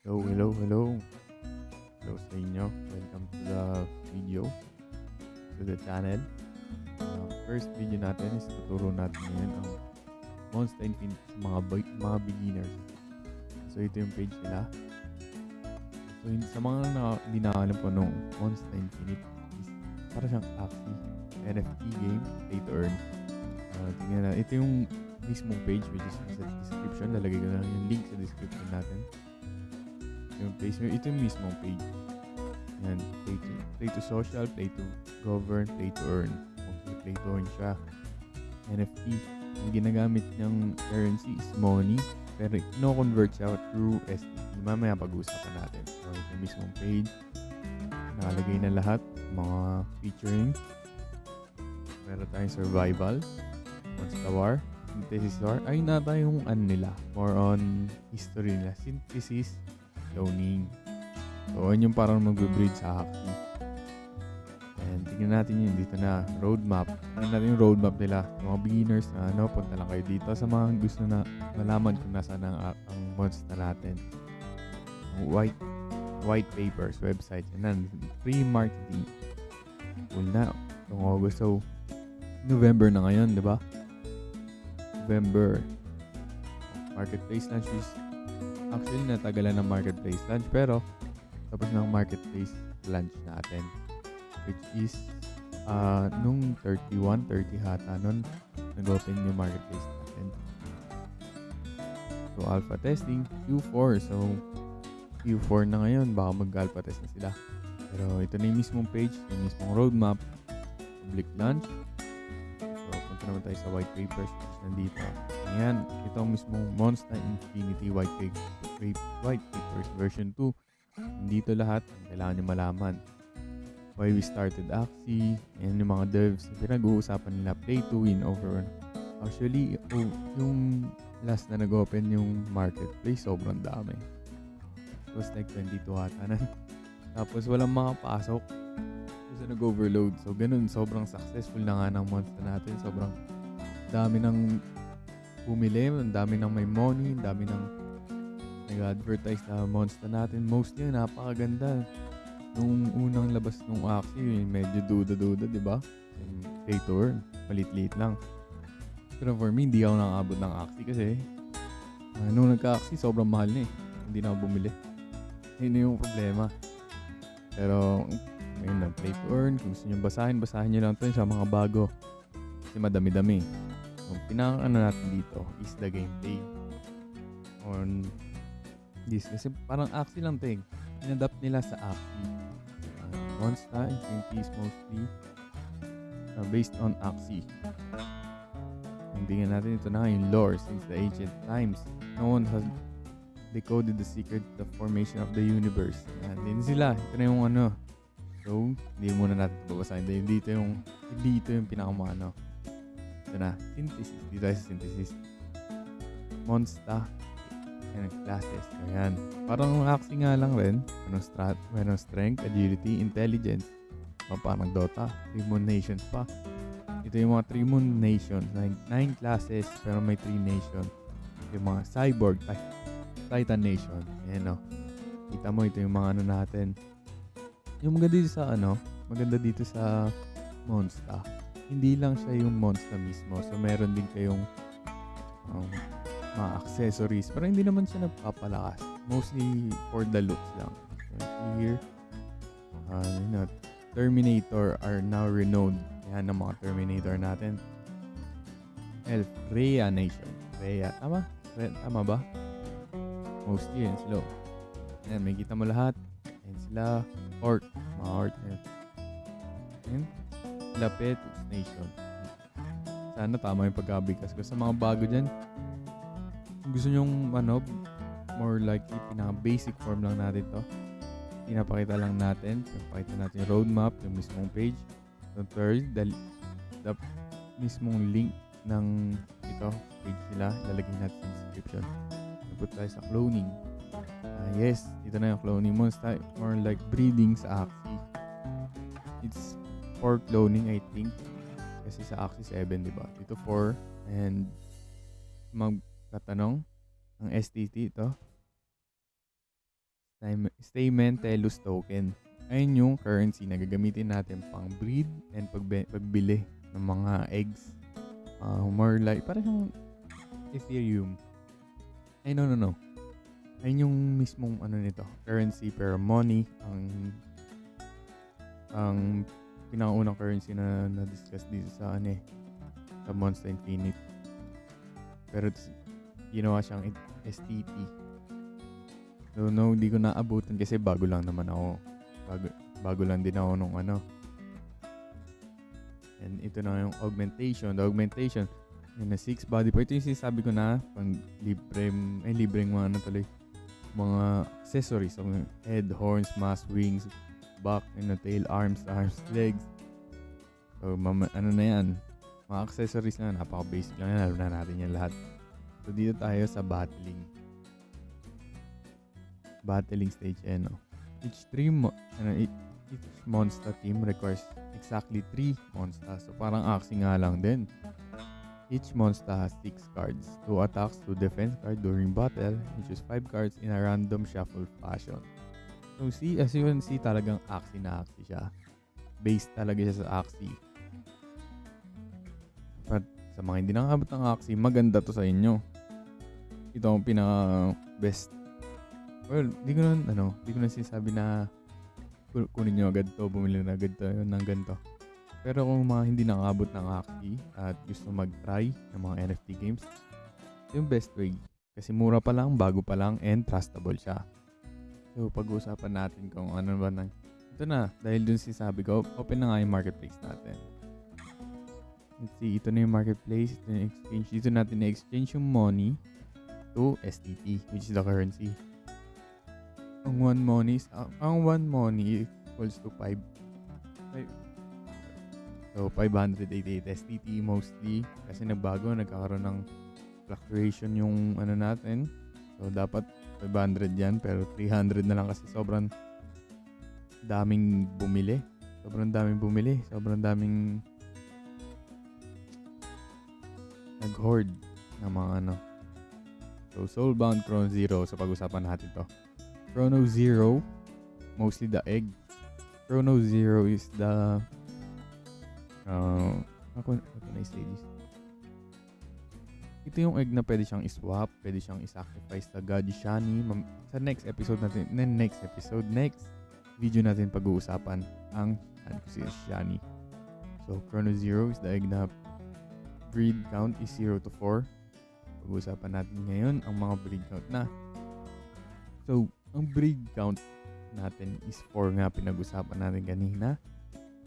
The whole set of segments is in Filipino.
Hello, hello, hello. Hello sa inyo. Welcome to the video. To the channel. Uh, first video natin is tuturo natin ngayon ang Monster Infinite sa mga, mga beginners. So ito yung page nila. So yun, sa mga na, hindi nakakalam po nung Monster Infinite is para siyang Axie NFT game, play to earn. Uh, tingnan na. Ito yung mismong page which is sa description. Lalagay ko na lang yung link sa description natin yung place ito yung mismong page. Yan play to, play to social play to govern play to earn. Okay play to earn siya. NFT ang ginagamit niyang currency is money pero no-convert siya through STP mamaya pag-uusapan natin. So ito yung mismong page nakalagay na lahat mga featuring. Meron tayong survival monster war synthesis war ay na tayong ano nila? More on history nila. Synthesis cloning. So, yun yung parang mag-breed sa Hackney. And tingnan natin yun dito na roadmap. Tingnan natin yung roadmap nila. Mga beginners na ano, punta lang kayo dito sa mga gusto na malaman kung nasaan ang, ang monster natin. White white papers, website. Yan Free marketing. Cool na. Itong August. So, November na ngayon, di ba? November. Marketplace launch is Actually, natagalan ng marketplace launch pero tapos ng marketplace launch natin which is uh, nung 31, 30 hata nun nag-open yung marketplace natin. So, alpha testing, Q4. So, Q4 na ngayon, baka mag-alpha test na sila. Pero ito na yung mismong page, yung mismong roadmap, public launch. Punta naman tayo sa white is nandito. Ayan, ito ang mismong Monster Infinity White, Paper, White Papers version 2. Dito lahat, kailangan nyo malaman. Why we started Axie, and yung mga devs, pinag-uusapan nila play to win over. Actually, oh, yung last na nag-open yung marketplace, sobrang dami. It was like 22 ata na. Tapos walang makapasok. Kasi nag-overload. So, ganun, sobrang successful na nga ng monster natin. Sobrang dami ng bumili, ang dami ng may money, ang dami ng nag-advertise na monster natin. Mostly, napakaganda. Nung unang labas nung Axie, medyo duda-duda, di ba? Pay to earn. Malit-lit lang. Pero for me, hindi ako nakabot ng Axie kasi uh, nung nagka-Axie, sobrang mahal na eh. Hindi na ako bumili. Yun yung problema. Pero, ngayon na, play to earn. Kung gusto nyo basahin, basahin nyo lang ito sa mga bago. Kasi madami-dami. So, pinaka ano natin dito is the gameplay. On this. Kasi parang Axie lang ting. Inadapt nila sa Axie. Uh, Monster Infinity is mostly uh, based on Axie. Ang tingnan natin ito na yung lore since the ancient times. No one has decoded the secret the formation of the universe. Yan, din sila. Ito na yung ano. So, hindi muna natin babasahin. Dahil dito yung, dito yung pinakamano. Ito na. Synthesis. Dito tayo synthesis. Monster. Ang classes. Ayan. Parang Axie nga lang rin. Anong, strat, anong strength, agility, intelligence. O, parang Dota. Three Moon Nations pa. Ito yung mga Three Moon Nations. Nine, nine classes, pero may three nations. Yung mga cyborg, Titan Nation. Ayan o. Kita mo, ito yung mga ano natin. Yung maganda dito sa ano, maganda dito sa Monster. Hindi lang siya yung Monster mismo. So, meron din kayong um, mga accessories. Pero hindi naman siya nagpapalakas. Mostly for the looks lang. So, here, uh, you know, Terminator are now renowned. Yan ang mga Terminator natin. Elf, Rhea Nation. Rhea, tama? Re, tama ba? Mostly yan sila. Ayan, may kita mo lahat. Ayan sila. Orc. Mga orc. Ayan. Sila Nation. Sana tama yung pagkabigkas ko. Sa mga bago dyan, gusto nyong ano, more likely, pinaka-basic form lang natin to. Pinapakita lang natin. Pinapakita natin yung roadmap, yung mismong page. The third, the, the mismong link ng ito, page nila. Lalagay natin sa description. Nagput tayo sa cloning. Uh, yes, ito na yung cloning mo. It's more like breeding sa Axie. It's for cloning, I think. Kasi sa Axie 7, di ba? Ito 4. And magtatanong ang STT ito. Stamen- Stamentelus token. Ayun yung currency na gagamitin natin pang breed and pagbe- pagbili ng mga eggs. Uh, more like, parang Ethereum. Ay, no, no, no. Ayun yung mismong ano nito, currency pero money ang ang pinakaunang currency na na-discuss dito sa ano eh, sa Monster Infinite. Pero ginawa siyang STT. So, no, hindi ko naabutan kasi bago lang naman ako. Bago, bago lang din ako nung ano. And ito na yung augmentation. The augmentation, yun na 6 body part. Ito yung sinasabi ko na pang libre, ay libreng mga ano tuloy, mga accessories. So, head, horns, mask, wings, back, and tail, arms, arms, legs. So, mama, ano na yan. Mga accessories na, napaka-basic lang yan. Alam na natin yan lahat. So, dito tayo sa battling. Battling stage, eh, no? Each mo- ano, each, each monster team requires exactly three monsters. So, parang axie nga lang din. Each monster has 6 cards, 2 attacks, 2 defense cards during battle, and choose 5 cards in a random shuffle fashion. So, see, as you can see, talagang axie na axie siya. Based talaga siya sa axie. But sa mga hindi nakakabot ng axie, maganda to sa inyo. Ito ang pinaka best. Well, di ko na, ano, di ko na sinasabi na ku- kunin nyo agad to, bumili na agad to, ng ganito. Pero kung mga hindi nakakabot ng axie at gusto mag-try ng mga NFT games, yung best way. Kasi mura pa lang, bago pa lang, and trustable siya. So, pag-uusapan natin kung ano ba nang... Ito na, dahil dun sinasabi ko, open na nga yung marketplace natin. Let's see, ito na yung marketplace, ito na yung exchange. Dito natin na-exchange yung money to STT, which is the currency. Ang one money, is- ang one money equals to 5. So, 588 STT mostly. Kasi nagbago, nagkakaroon ng fluctuation yung ano natin. So, dapat 500 yan. Pero 300 na lang kasi sobrang daming bumili. Sobrang daming bumili. Sobrang daming nag-hoard ng mga ano. So, Soulbound Chrono Zero. So, pag-usapan natin to. Chrono Zero, mostly the egg. Chrono Zero is the uh, ako, ako na say this. Ito yung egg na pwede siyang iswap, pwede siyang isacrifice sa God Shani. Sa next episode natin, na next episode, next video natin pag-uusapan ang si Shani. So, Chrono Zero is the egg na breed count is 0 to 4. Pag-uusapan natin ngayon ang mga breed count na. So, ang breed count natin is 4 nga pinag-usapan natin kanina.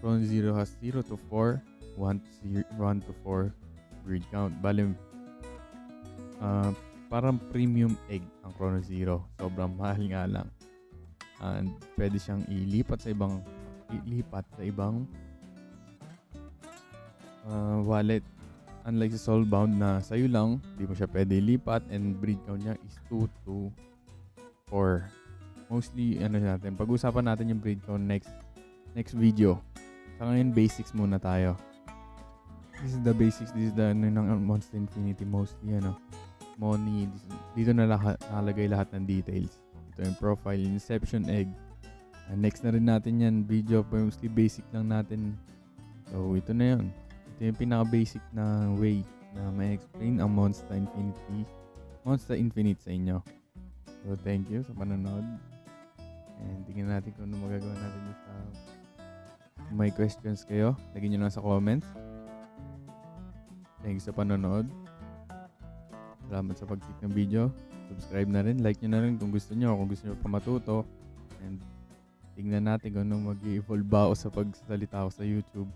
Chrono Zero has 0 to 4, 1 to, 0, 1 to 4 breed count. Bale, ah, parang premium egg ang Chrono Zero. Sobrang mahal nga lang. And pwede siyang ilipat sa ibang ilipat sa ibang ah, wallet. Unlike sa Soulbound na sa'yo lang, di mo siya pwede ilipat and breed count niya is 2 to 4. Mostly, ano natin, pag-usapan natin yung breed count next next video. Sa ngayon, basics muna tayo. This is the basics. This is the ano, ng Monster Infinity mostly, ano. Money. This, dito na lahat, nakalagay lahat ng details. Ito yung profile, Inception Egg. And next na rin natin yan, video. Mostly basic lang natin. So, ito na yun. Ito yung pinaka-basic na way na may explain ang Monster Infinity. Monster Infinite sa inyo. So, thank you sa panonood. And tingnan natin kung ano magagawa natin sa may questions kayo, lagyan nyo lang sa comments. Thank you sa panonood. Salamat sa pag-click ng video. Subscribe na rin. Like nyo na rin kung gusto nyo. Kung gusto nyo pa matuto. And tingnan natin kung ano mag-evolve ba ako sa pagsasalita ko sa YouTube.